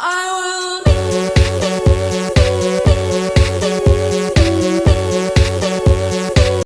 I